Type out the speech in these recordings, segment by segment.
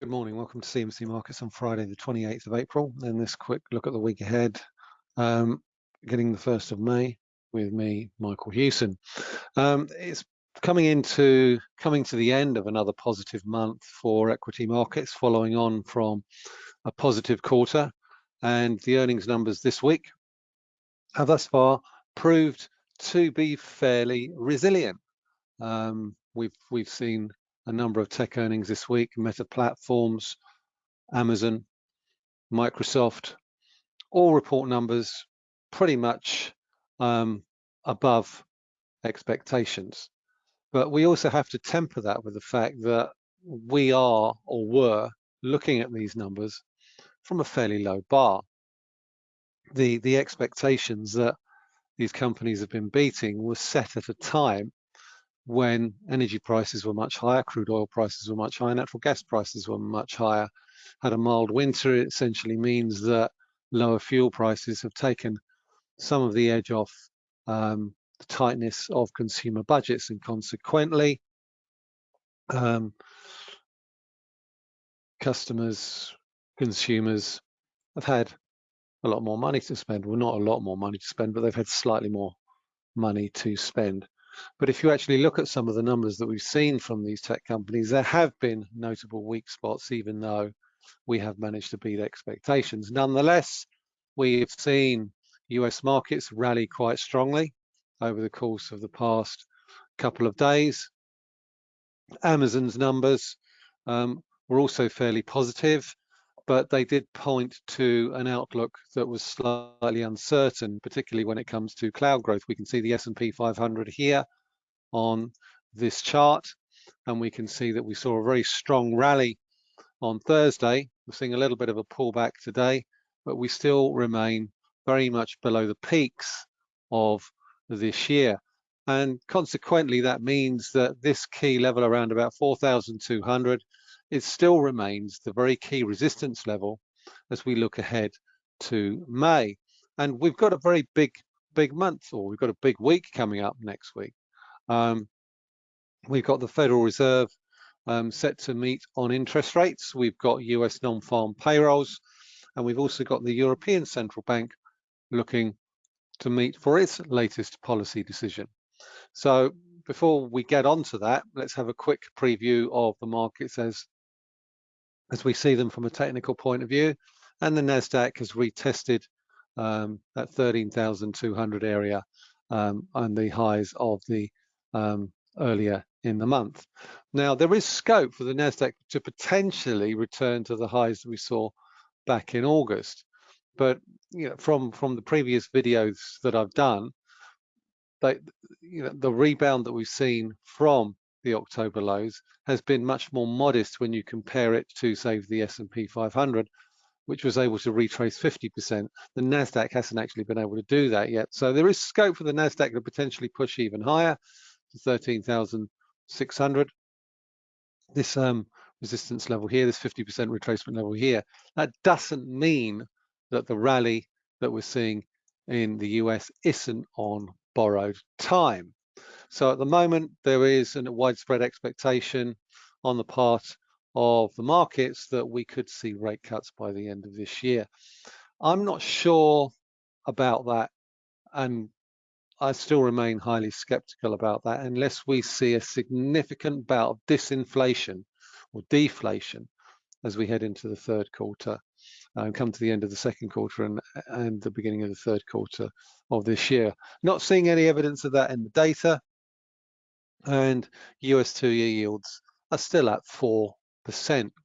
Good morning. Welcome to CMC Markets on Friday, the 28th of April. Then this quick look at the week ahead, um, getting the 1st of May with me, Michael Hewson. Um, it's coming into coming to the end of another positive month for equity markets, following on from a positive quarter. And the earnings numbers this week have thus far proved to be fairly resilient. Um, we've we've seen a number of tech earnings this week, Meta Platforms, Amazon, Microsoft, all report numbers pretty much um, above expectations. But we also have to temper that with the fact that we are or were looking at these numbers from a fairly low bar. The, the expectations that these companies have been beating were set at a time when energy prices were much higher, crude oil prices were much higher, natural gas prices were much higher. Had a mild winter, it essentially means that lower fuel prices have taken some of the edge off um, the tightness of consumer budgets and consequently um, customers, consumers have had a lot more money to spend. Well, not a lot more money to spend, but they've had slightly more money to spend. But if you actually look at some of the numbers that we've seen from these tech companies, there have been notable weak spots, even though we have managed to beat expectations. Nonetheless, we've seen US markets rally quite strongly over the course of the past couple of days. Amazon's numbers um, were also fairly positive, but they did point to an outlook that was slightly uncertain, particularly when it comes to cloud growth. We can see the S&P 500 here on this chart, and we can see that we saw a very strong rally on Thursday. We're seeing a little bit of a pullback today, but we still remain very much below the peaks of this year. And consequently, that means that this key level around about 4,200 it still remains the very key resistance level as we look ahead to May. And we've got a very big, big month, or we've got a big week coming up next week. Um, we've got the Federal Reserve um, set to meet on interest rates. We've got US non-farm payrolls, and we've also got the European Central Bank looking to meet for its latest policy decision. So before we get on to that, let's have a quick preview of the markets as, as we see them from a technical point of view. And the NASDAQ has retested um, that 13,200 area um, and the highs of the um, earlier in the month. Now, there is scope for the NASDAQ to potentially return to the highs that we saw back in August but you know, from from the previous videos that I've done, they, you know, the rebound that we've seen from the October lows has been much more modest when you compare it to, say, the S&P 500, which was able to retrace 50%. The Nasdaq hasn't actually been able to do that yet. So there is scope for the Nasdaq to potentially push even higher to 13,600. This um, resistance level here, this 50% retracement level here, that doesn't mean that the rally that we're seeing in the US isn't on borrowed time. So at the moment, there is a widespread expectation on the part of the markets that we could see rate cuts by the end of this year. I'm not sure about that, and I still remain highly skeptical about that unless we see a significant bout of disinflation or deflation as we head into the third quarter uh, and come to the end of the second quarter and, and the beginning of the third quarter of this year. Not seeing any evidence of that in the data, and US two-year yields are still at 4%,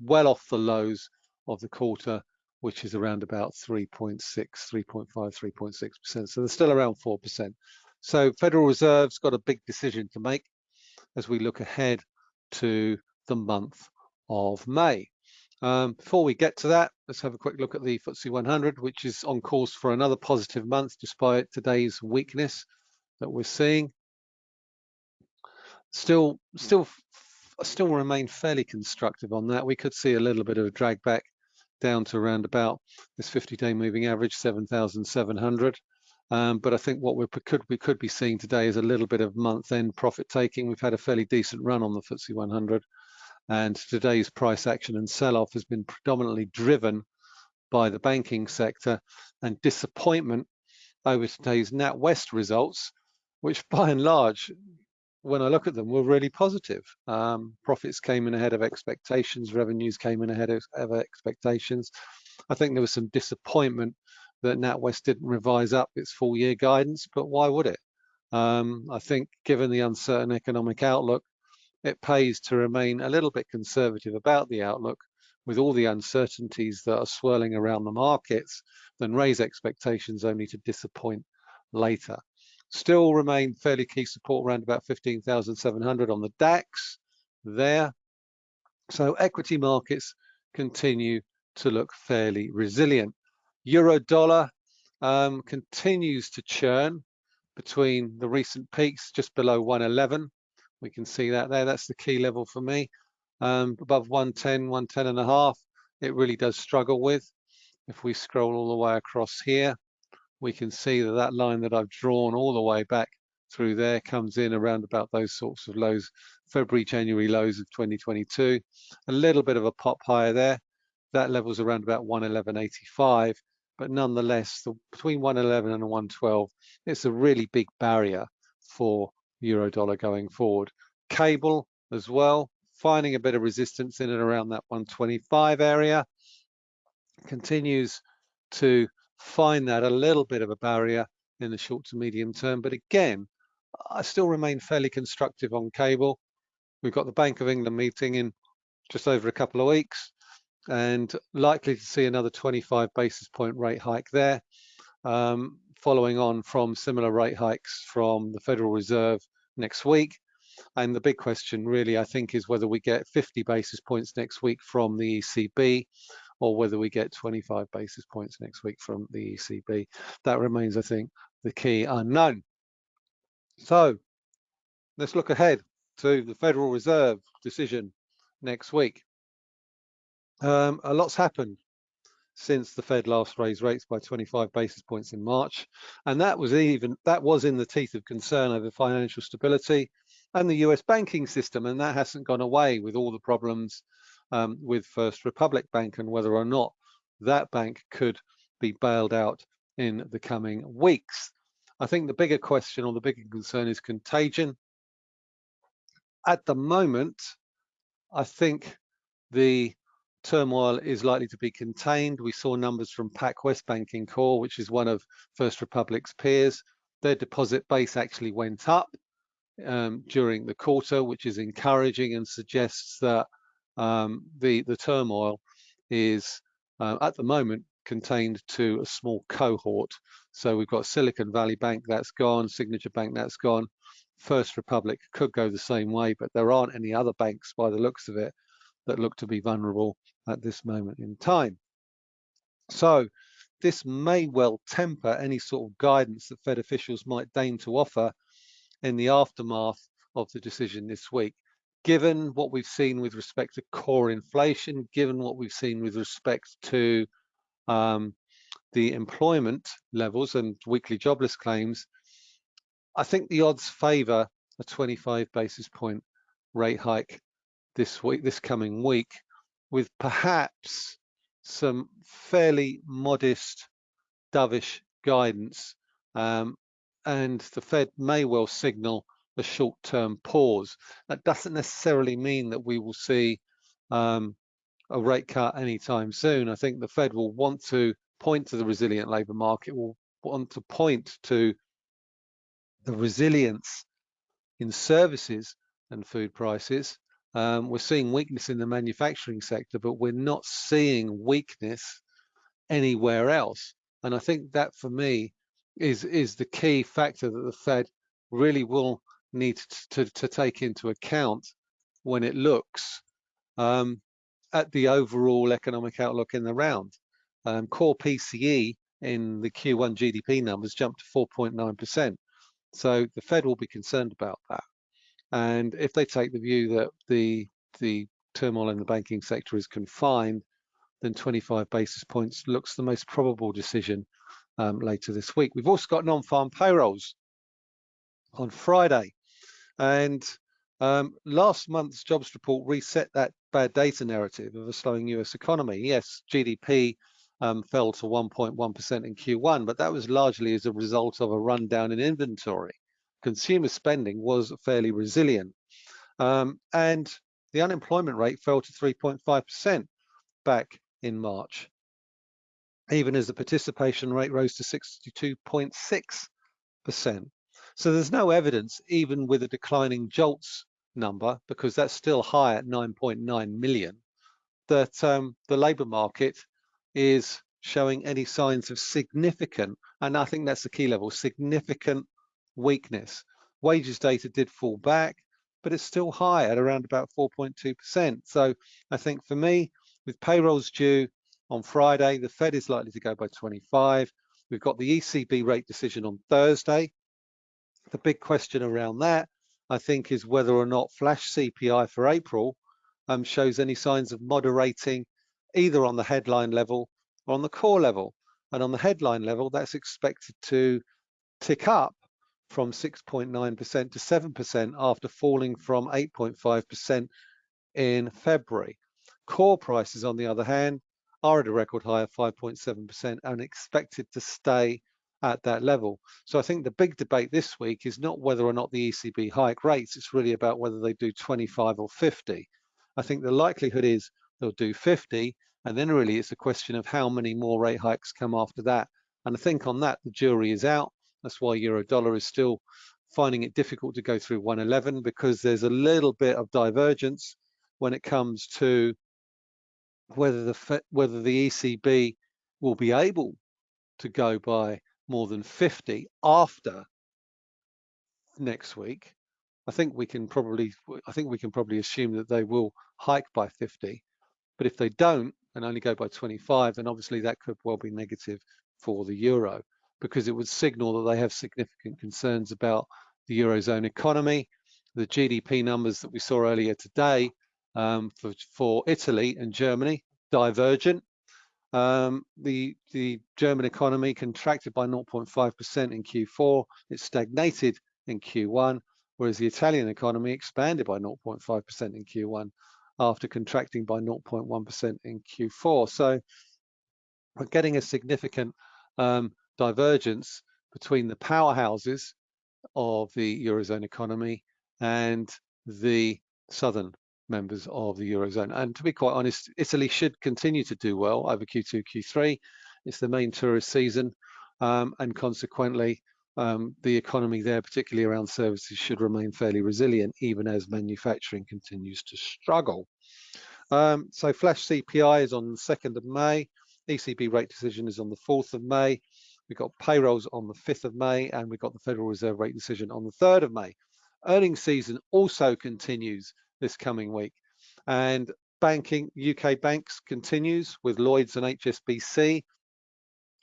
well off the lows of the quarter, which is around about 3.6, 3.5, 3.6%. So they're still around 4%. So Federal Reserve's got a big decision to make as we look ahead to the month of May. Um, before we get to that, let's have a quick look at the FTSE 100, which is on course for another positive month despite today's weakness that we're seeing. Still, still, still remain fairly constructive on that. We could see a little bit of a drag back down to around about this 50-day moving average, 7,700. Um, but I think what we could we could be seeing today is a little bit of month-end profit taking. We've had a fairly decent run on the FTSE 100 And today's price action and sell-off has been predominantly driven by the banking sector and disappointment over today's NatWest results, which by and large, when I look at them, were really positive. Um, profits came in ahead of expectations, revenues came in ahead of, of expectations. I think there was some disappointment that NatWest didn't revise up its full year guidance, but why would it? Um, I think given the uncertain economic outlook, it pays to remain a little bit conservative about the outlook with all the uncertainties that are swirling around the markets than raise expectations only to disappoint later. Still remain fairly key support around about 15,700 on the DAX there. So equity markets continue to look fairly resilient. Euro dollar um, continues to churn between the recent peaks just below 111. We can see that there. That's the key level for me. Um, above 110, 110 and a half, it really does struggle with. If we scroll all the way across here, we can see that that line that I've drawn all the way back through there comes in around about those sorts of lows, February, January lows of 2022. A little bit of a pop higher there. That level's around about 111.85, but nonetheless, the, between 111 and 112, it's a really big barrier for euro dollar going forward. Cable as well, finding a bit of resistance in and around that 125 area continues to find that a little bit of a barrier in the short to medium term. But again, I still remain fairly constructive on cable. We've got the Bank of England meeting in just over a couple of weeks and likely to see another 25 basis point rate hike there, um, following on from similar rate hikes from the Federal Reserve next week. And the big question really, I think, is whether we get 50 basis points next week from the ECB or whether we get 25 basis points next week from the ECB. That remains, I think, the key unknown. So let's look ahead to the Federal Reserve decision next week. Um, a lot's happened since the Fed last raised rates by 25 basis points in March, and that was even that was in the teeth of concern over financial stability and the US banking system, and that hasn't gone away with all the problems um, with First Republic Bank and whether or not that bank could be bailed out in the coming weeks. I think the bigger question or the bigger concern is contagion. At the moment, I think the turmoil is likely to be contained. We saw numbers from PacWest Banking Corp, which is one of First Republic's peers. Their deposit base actually went up um, during the quarter, which is encouraging and suggests that um, the, the turmoil is uh, at the moment contained to a small cohort. So we've got Silicon Valley Bank, that's gone, Signature Bank, that's gone. First Republic could go the same way, but there aren't any other banks by the looks of it that look to be vulnerable at this moment in time. So this may well temper any sort of guidance that Fed officials might deign to offer in the aftermath of the decision this week. Given what we've seen with respect to core inflation, given what we've seen with respect to um, the employment levels and weekly jobless claims, I think the odds favour a 25 basis point rate hike this week, this coming week, with perhaps some fairly modest dovish guidance. Um, and the Fed may well signal a short-term pause. That doesn't necessarily mean that we will see um, a rate cut anytime soon. I think the Fed will want to point to the resilient labour market, will want to point to the resilience in services and food prices, um, we're seeing weakness in the manufacturing sector, but we're not seeing weakness anywhere else. And I think that for me is, is the key factor that the Fed really will need to, to, to take into account when it looks um, at the overall economic outlook in the round. Um, core PCE in the Q1 GDP numbers jumped to 4.9%. So the Fed will be concerned about that. And if they take the view that the the turmoil in the banking sector is confined, then 25 basis points looks the most probable decision um, later this week. We've also got non-farm payrolls on Friday, and Um, last month's jobs report reset that bad data narrative of a slowing US economy. Yes, GDP um, fell to 1.1% in Q1, but that was largely as a result of a rundown in inventory. Consumer spending was fairly resilient. Um, and the unemployment rate fell to 3.5% back in March, even as the participation rate rose to 62.6%. So there's no evidence, even with a declining JOLTS number, because that's still high at 9.9 million, that um, the labour market is showing any signs of significant, and I think that's the key level, significant weakness. Wages data did fall back, but it's still high at around about 4.2%. So I think for me, with payrolls due on Friday, the Fed is likely to go by 25. We've got the ECB rate decision on Thursday. The big question around that, I think, is whether or not flash CPI for April um, shows any signs of moderating either on the headline level or on the core level. And on the headline level, that's expected to tick up from 6.9% to 7% after falling from 8.5% in February. Core prices, on the other hand, are at a record high of 5.7% and expected to stay at that level. So I think the big debate this week is not whether or not the ECB hike rates, it's really about whether they do 25 or 50. I think the likelihood is they'll do 50, and then really it's a question of how many more rate hikes come after that. And I think on that, the jury is out. That's why euro dollar is still finding it difficult to go through 111 because there's a little bit of divergence when it comes to whether the whether the ECB will be able to go by more than 50 after next week. I think we can probably I think we can probably assume that they will hike by 50. But if they don't and only go by 25, then obviously that could well be negative for the euro because it would signal that they have significant concerns about the Eurozone economy. The GDP numbers that we saw earlier today um, for, for Italy and Germany, divergent. Um, the, the German economy contracted by 0.5% in Q4. It stagnated in Q1, whereas the Italian economy expanded by 0.5% in Q1 after contracting by 0.1% in Q4. So we're getting a significant um, divergence between the powerhouses of the Eurozone economy and the southern members of the Eurozone. And to be quite honest, Italy should continue to do well over Q2, Q3. It's the main tourist season um, and consequently um, the economy there, particularly around services, should remain fairly resilient even as manufacturing continues to struggle. Um, so flash CPI is on the 2nd of May. ECB rate decision is on the 4th of May. We've got payrolls on the 5th of May and we've got the Federal Reserve rate decision on the 3rd of May. Earnings season also continues this coming week. And banking, UK banks continues with Lloyds and HSBC.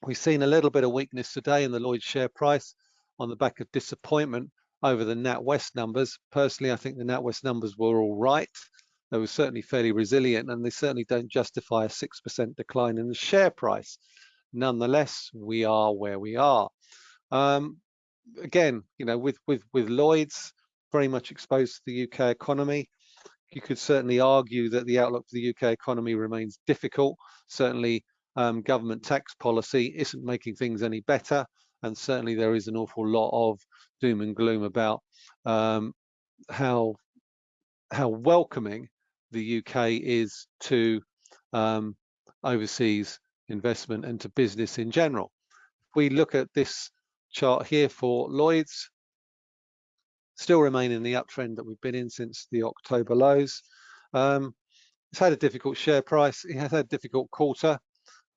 We've seen a little bit of weakness today in the Lloyds share price on the back of disappointment over the NatWest numbers. Personally, I think the NatWest numbers were all right. They were certainly fairly resilient and they certainly don't justify a 6% decline in the share price nonetheless, we are where we are. Um, again, you know, with, with, with Lloyds very much exposed to the UK economy, you could certainly argue that the outlook for the UK economy remains difficult. Certainly, um, government tax policy isn't making things any better. And certainly there is an awful lot of doom and gloom about um, how, how welcoming the UK is to um, overseas investment and to business in general. If we look at this chart here for Lloyds, still remain in the uptrend that we've been in since the October lows. Um, it's had a difficult share price. It has had a difficult quarter.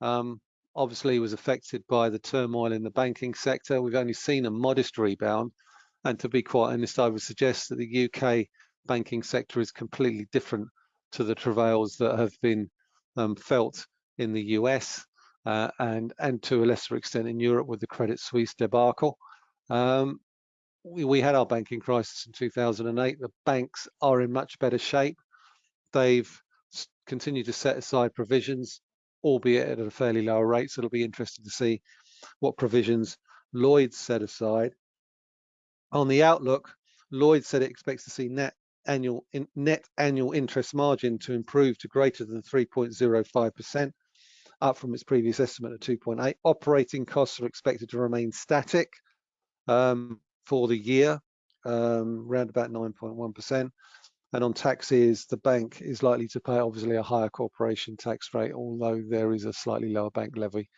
Um, obviously was affected by the turmoil in the banking sector. We've only seen a modest rebound. And to be quite honest, I would suggest that the UK banking sector is completely different to the travails that have been um, felt in the US uh, and and to a lesser extent in Europe with the Credit Suisse debacle. Um, we, we had our banking crisis in 2008. The banks are in much better shape. They've continued to set aside provisions, albeit at a fairly lower rate. So it'll be interesting to see what provisions Lloyds set aside. On the outlook, Lloyd said it expects to see net annual in, net annual interest margin to improve to greater than 3.05%, up from its previous estimate of 2.8. Operating costs are expected to remain static um, for the year, um, around about 9.1%. And on taxes, the bank is likely to pay obviously a higher corporation tax rate, although there is a slightly lower bank levy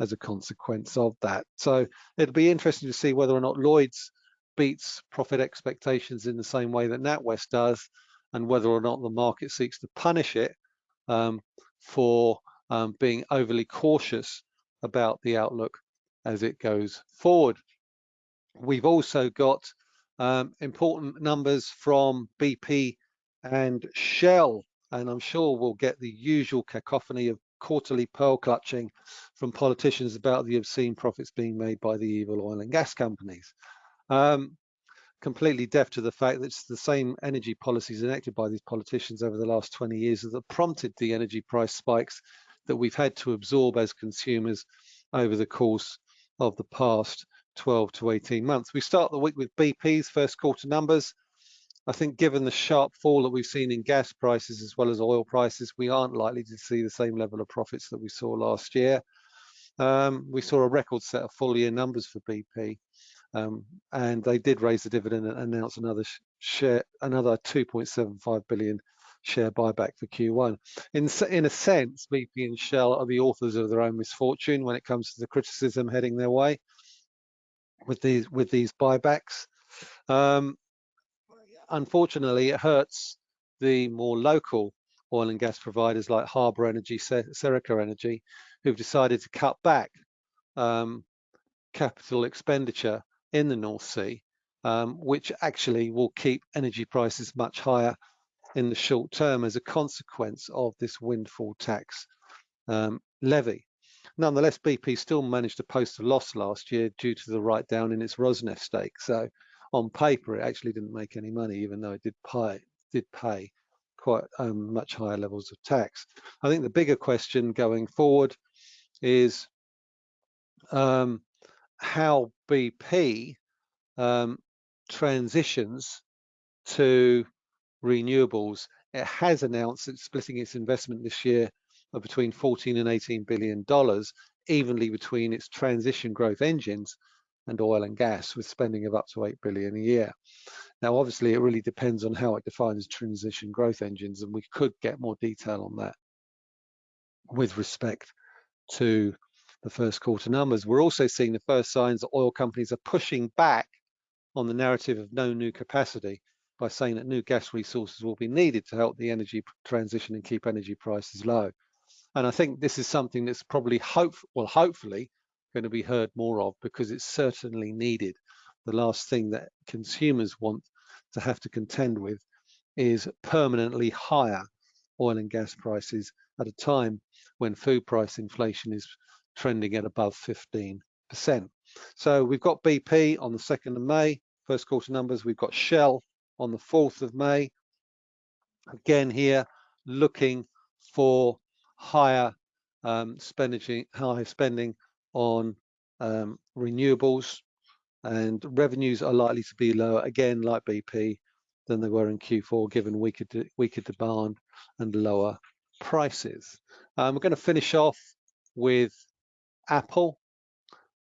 as a consequence of that. So it'll be interesting to see whether or not Lloyds beats profit expectations in the same way that NatWest does, and whether or not the market seeks to punish it um, for um, being overly cautious about the outlook as it goes forward. We've also got um, important numbers from BP and Shell, and I'm sure we'll get the usual cacophony of quarterly pearl clutching from politicians about the obscene profits being made by the evil oil and gas companies. Um, completely deaf to the fact that it's the same energy policies enacted by these politicians over the last 20 years that prompted the energy price spikes that we've had to absorb as consumers over the course of the past 12 to 18 months. We start the week with BP's first quarter numbers. I think given the sharp fall that we've seen in gas prices as well as oil prices, we aren't likely to see the same level of profits that we saw last year. Um, we saw a record set of full year numbers for BP. Um, and they did raise the dividend and announce another share, another 2.75 billion share buyback for Q1. In, in a sense, BP and Shell are the authors of their own misfortune when it comes to the criticism heading their way with these with these buybacks. Um, unfortunately, it hurts the more local oil and gas providers like Harbour Energy, Serica Energy, who've decided to cut back um, capital expenditure in the North Sea, um, which actually will keep energy prices much higher in the short term as a consequence of this windfall tax um, levy. Nonetheless, BP still managed to post a loss last year due to the write down in its Rosneft stake. So on paper, it actually didn't make any money, even though it did pay, did pay quite um, much higher levels of tax. I think the bigger question going forward is um, how BP um, transitions to renewables. It has announced it's splitting its investment this year of between 14 and 18 billion dollars evenly between its transition growth engines and oil and gas with spending of up to 8 billion a year. Now, obviously, it really depends on how it defines transition growth engines, and we could get more detail on that with respect to the first quarter numbers. We're also seeing the first signs that oil companies are pushing back on the narrative of no new capacity by saying that new gas resources will be needed to help the energy transition and keep energy prices low. And I think this is something that's probably hope, well, hopefully going to be heard more of because it's certainly needed. The last thing that consumers want to have to contend with is permanently higher oil and gas prices at a time when food price inflation is trending at above 15%. So we've got BP on the 2nd of May, first quarter numbers. We've got Shell on the 4th of May. Again here, looking for higher um, spending, higher spending on um, renewables and revenues are likely to be lower again like BP than they were in Q4 given weaker weaker demand and lower prices. Um, we're going to finish off with Apple.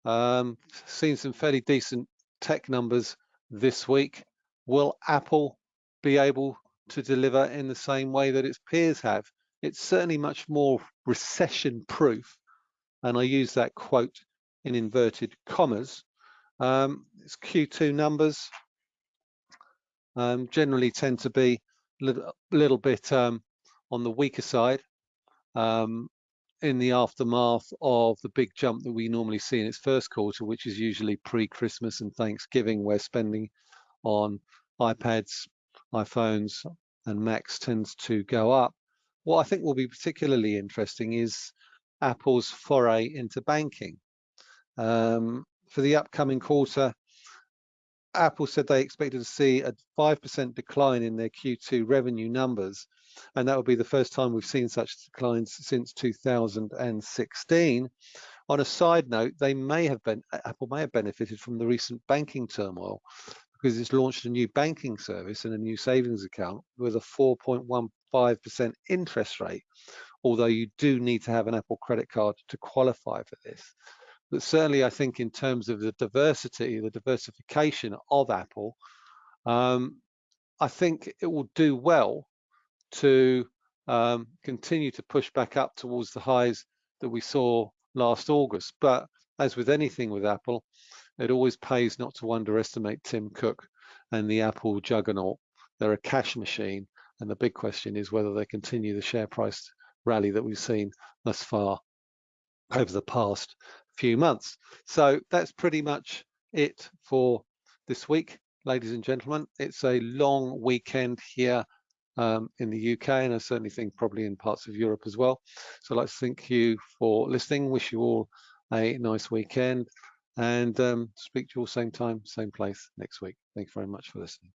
Um, seen some fairly decent tech numbers this week. Will Apple be able to deliver in the same way that its peers have? It's certainly much more recession proof. And I use that quote in inverted commas. Um, its Q2 numbers um, generally tend to be a little, little bit um, on the weaker side. Um, in the aftermath of the big jump that we normally see in its first quarter, which is usually pre-Christmas and Thanksgiving, where spending on iPads, iPhones, and Macs tends to go up. What I think will be particularly interesting is Apple's foray into banking. Um, for the upcoming quarter, Apple said they expected to see a 5% decline in their Q2 revenue numbers and that would be the first time we've seen such declines since 2016. On a side note, they may have been Apple may have benefited from the recent banking turmoil because it's launched a new banking service and a new savings account with a 4.15% interest rate, although you do need to have an Apple credit card to qualify for this. But certainly I think in terms of the diversity, the diversification of Apple, um, I think it will do well to um, continue to push back up towards the highs that we saw last August. But as with anything with Apple, it always pays not to underestimate Tim Cook and the Apple juggernaut. They're a cash machine. And the big question is whether they continue the share price rally that we've seen thus far over the past few months. So that's pretty much it for this week, ladies and gentlemen. It's a long weekend here um, in the UK, and I certainly think probably in parts of Europe as well. So I'd like to thank you for listening. Wish you all a nice weekend and um, speak to you all same time, same place next week. Thank you very much for listening.